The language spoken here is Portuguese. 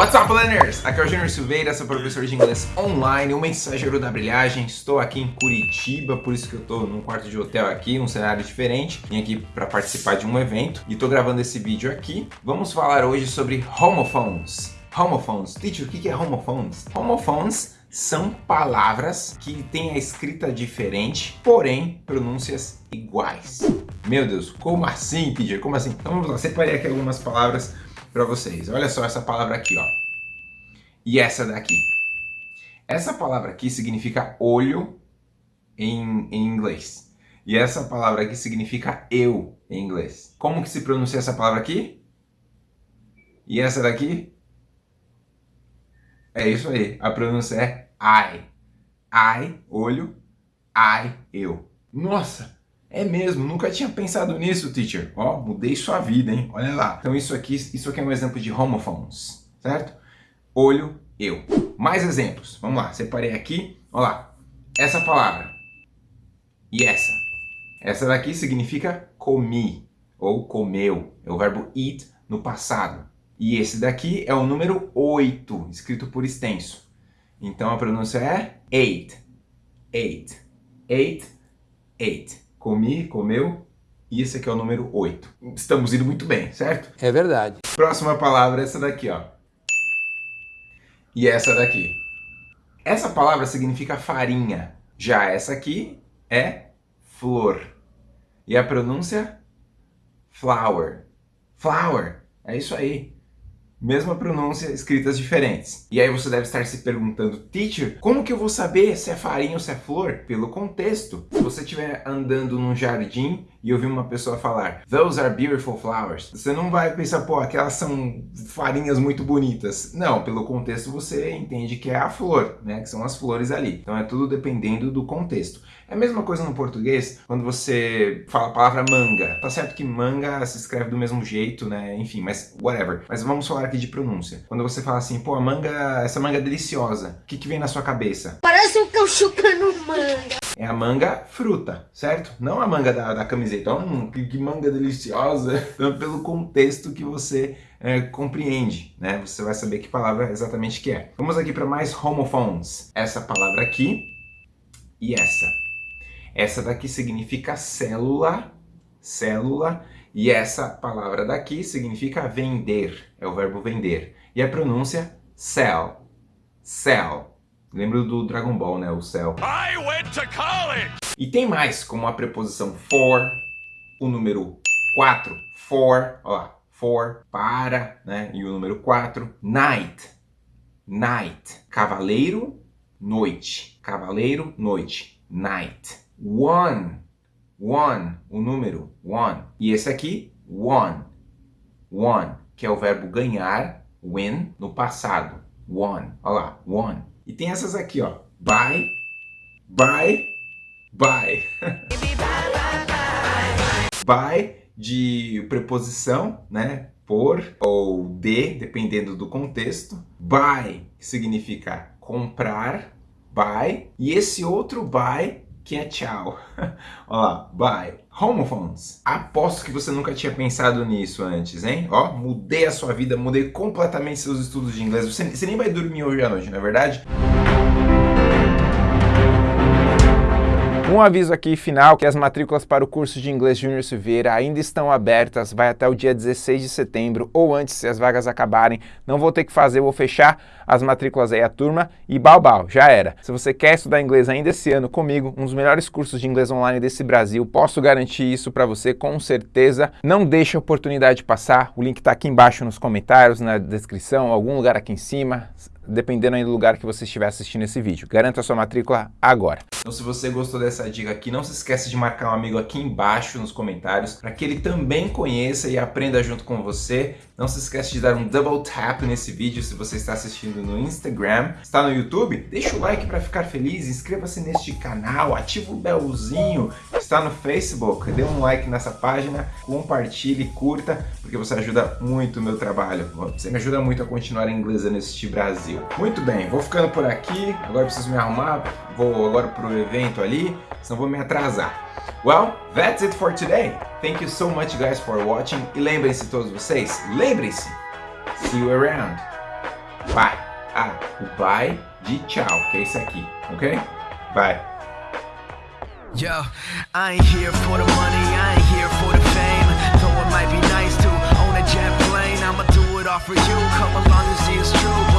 What's up, learners? Aqui é o Júnior Silveira, sou professor de inglês online, o mensageiro da brilhagem. Estou aqui em Curitiba, por isso que eu estou num quarto de hotel aqui, um cenário diferente. Vim aqui para participar de um evento e estou gravando esse vídeo aqui. Vamos falar hoje sobre homophones. Homophones. Teacher, o que é homophones? Homophones são palavras que têm a escrita diferente, porém pronúncias iguais. Meu Deus, como assim, teacher? Como assim? Então vamos lá, separei aqui algumas palavras para vocês. Olha só essa palavra aqui, ó. E essa daqui. Essa palavra aqui significa olho em, em inglês. E essa palavra aqui significa eu em inglês. Como que se pronuncia essa palavra aqui? E essa daqui? É isso aí. A pronúncia é I. I, olho, I, eu. Nossa, é mesmo, nunca tinha pensado nisso, teacher. Ó, mudei sua vida, hein? Olha lá. Então isso aqui, isso aqui é um exemplo de homophones, certo? Olho, eu. Mais exemplos. Vamos lá, separei aqui. Olha lá. Essa palavra. E essa. Essa daqui significa comi ou comeu. É o verbo eat no passado. E esse daqui é o número 8, escrito por extenso. Então a pronúncia é ate. Ate. Ate. Ate comi, comeu, e esse aqui é o número 8. Estamos indo muito bem, certo? É verdade. Próxima palavra é essa daqui, ó. E essa daqui. Essa palavra significa farinha. Já essa aqui é flor. E a pronúncia? Flower. Flower. É isso aí mesma pronúncia, escritas diferentes. E aí você deve estar se perguntando, teacher, como que eu vou saber se é farinha ou se é flor? Pelo contexto. Se você estiver andando num jardim e ouvir uma pessoa falar, those are beautiful flowers, você não vai pensar, pô, aquelas são farinhas muito bonitas. Não, pelo contexto você entende que é a flor, né, que são as flores ali. Então é tudo dependendo do contexto. É a mesma coisa no português, quando você fala a palavra manga. Tá certo que manga se escreve do mesmo jeito, né, enfim, mas whatever. Mas vamos falar aqui de pronúncia. Quando você fala assim, pô, a manga, essa manga é deliciosa, o que, que vem na sua cabeça? Parece um cão chupando manga. É a manga fruta, certo? Não a manga da, da camiseta. Hum, que, que manga deliciosa. Então, pelo contexto que você é, compreende, né? Você vai saber que palavra exatamente que é. Vamos aqui para mais homophones. Essa palavra aqui e essa. Essa daqui significa célula, célula, e essa palavra daqui significa vender, é o verbo vender. E a pronúncia sell, sell. Lembro do Dragon Ball, né, o cell. I went to college! E tem mais, como a preposição for, o número 4, for, ó lá, for, para, né, e o número 4, night, night, cavaleiro, noite, cavaleiro, noite, night, one, one, o número, one. E esse aqui, one, one, que é o verbo ganhar, win, no passado, one. Olha lá, one. E tem essas aqui, ó, buy, buy, buy. buy de preposição, né? Por ou de, dependendo do contexto. Buy significa comprar, buy. E esse outro buy que é tchau. Olha lá, bye. Homophones. Aposto que você nunca tinha pensado nisso antes, hein? Ó, mudei a sua vida, mudei completamente seus estudos de inglês. Você, você nem vai dormir hoje à noite, não é verdade? Um aviso aqui final que as matrículas para o curso de inglês Júnior Silveira ainda estão abertas, vai até o dia 16 de setembro ou antes se as vagas acabarem. Não vou ter que fazer, vou fechar as matrículas aí a turma e balbal, já era. Se você quer estudar inglês ainda esse ano comigo, um dos melhores cursos de inglês online desse Brasil, posso garantir isso para você com certeza. Não deixe a oportunidade passar, o link está aqui embaixo nos comentários, na descrição, algum lugar aqui em cima dependendo aí do lugar que você estiver assistindo esse vídeo. Garanta sua matrícula agora. Então se você gostou dessa dica aqui, não se esqueça de marcar um amigo aqui embaixo nos comentários para que ele também conheça e aprenda junto com você. Não se esqueça de dar um double tap nesse vídeo se você está assistindo no Instagram. Está no YouTube? Deixa o like para ficar feliz, inscreva-se neste canal, ativa o belzinho. Está no Facebook? Dê um like nessa página, compartilhe, curta, porque você ajuda muito o meu trabalho. Você me ajuda muito a continuar inglês neste Brasil. Muito bem, vou ficando por aqui, agora preciso me arrumar, vou agora pro evento ali, senão vou me atrasar. Well, that's it for today. Thank you so much guys for watching. E lembrem-se todos vocês, lembrem-se, see you around. Pai. Ah, o pai de tchau, que é esse aqui, ok? Vai. Yo, I ain't here for the money, I ain't here for the fame. Though it might be nice to own a jet plane, I'ma do it all for you. Come along and see it's true.